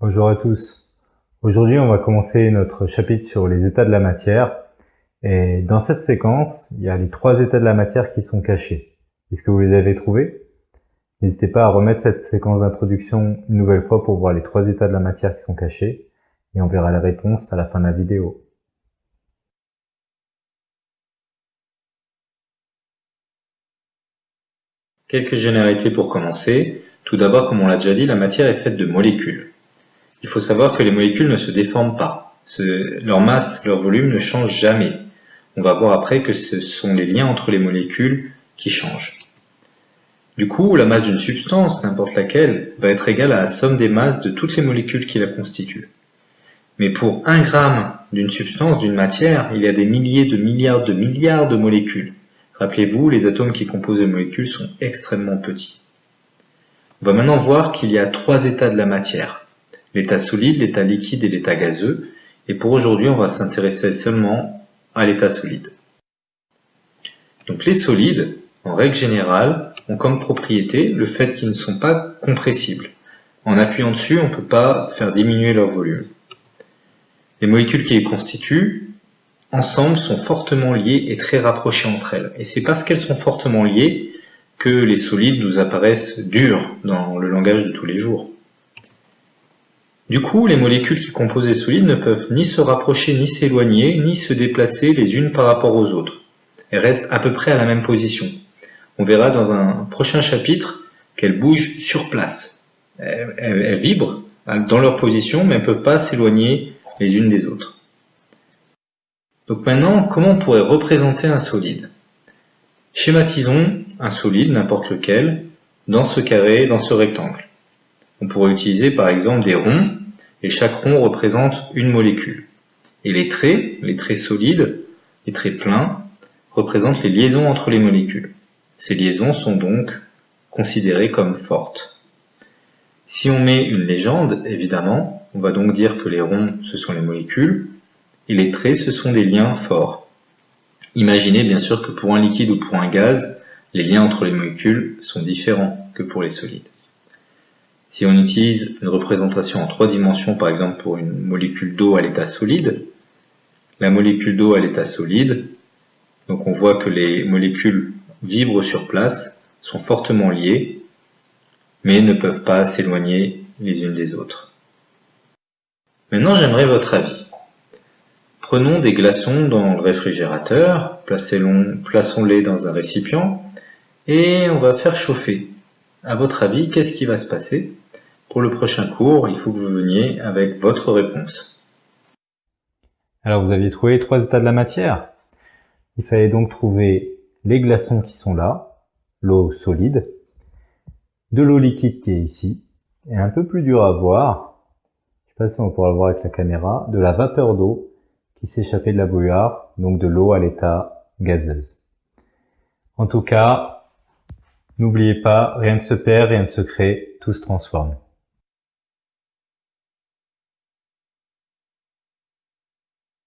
Bonjour à tous. Aujourd'hui, on va commencer notre chapitre sur les états de la matière. Et dans cette séquence, il y a les trois états de la matière qui sont cachés. Est-ce que vous les avez trouvés? N'hésitez pas à remettre cette séquence d'introduction une nouvelle fois pour voir les trois états de la matière qui sont cachés. Et on verra les réponses à la fin de la vidéo. Quelques généralités pour commencer. Tout d'abord, comme on l'a déjà dit, la matière est faite de molécules. Il faut savoir que les molécules ne se déforment pas. leur masse, leur volume ne changent jamais. On va voir après que ce sont les liens entre les molécules qui changent. Du coup, la masse d'une substance, n'importe laquelle, va être égale à la somme des masses de toutes les molécules qui la constituent. Mais pour un gramme d'une substance, d'une matière, il y a des milliers de milliards de milliards de molécules. Rappelez-vous, les atomes qui composent les molécules sont extrêmement petits. On va maintenant voir qu'il y a trois états de la matière. L'état solide, l'état liquide et l'état gazeux. Et pour aujourd'hui, on va s'intéresser seulement à l'état solide. Donc les solides, en règle générale, ont comme propriété le fait qu'ils ne sont pas compressibles. En appuyant dessus, on ne peut pas faire diminuer leur volume. Les molécules qui les constituent ensemble sont fortement liées et très rapprochées entre elles. Et c'est parce qu'elles sont fortement liées que les solides nous apparaissent durs dans le langage de tous les jours. Du coup, les molécules qui composent les solides ne peuvent ni se rapprocher, ni s'éloigner, ni se déplacer les unes par rapport aux autres. Elles restent à peu près à la même position. On verra dans un prochain chapitre qu'elles bougent sur place. Elles, vibrent dans leur position, mais elles ne peuvent pas s'éloigner les unes des autres. Donc maintenant, comment on pourrait représenter un solide? Schématisons un solide, n'importe lequel, dans ce carré, dans ce rectangle. On pourrait utiliser par exemple des ronds, et chaque rond représente une molécule. Et les traits, les traits solides, les traits pleins, représentent les liaisons entre les molécules. Ces liaisons sont donc considérées comme fortes. Si on met une légende, évidemment, on va donc dire que les ronds, ce sont les molécules, et les traits, ce sont des liens forts. Imaginez bien sûr que pour un liquide ou pour un gaz, les liens entre les molécules sont différents que pour les solides. Si on utilise une représentation en trois dimensions, par exemple pour une molécule d'eau à l'état solide, la molécule d'eau à l'état solide, donc on voit que les molécules vibrent sur place, sont fortement liées, mais ne peuvent pas s'éloigner les unes des autres. Maintenant, j'aimerais votre avis. Prenons des glaçons dans le réfrigérateur, plaçons-les dans un récipient et on va faire chauffer. À votre avis, qu'est-ce qui va se passer? Pour le prochain cours, il faut que vous veniez avec votre réponse. Alors vous aviez trouvé trois états de la matière. Il fallait donc trouver les glaçons qui sont là, l'eau solide, de l'eau liquide qui est ici, et un peu plus dur à voir, je sais pas si on pourra le voir avec la caméra, de la vapeur d'eau qui s'échappait de la bouillarde, donc de l'eau à l'état gazeuse. En tout cas, n'oubliez pas, rien ne se perd, rien ne se crée, tout se transforme.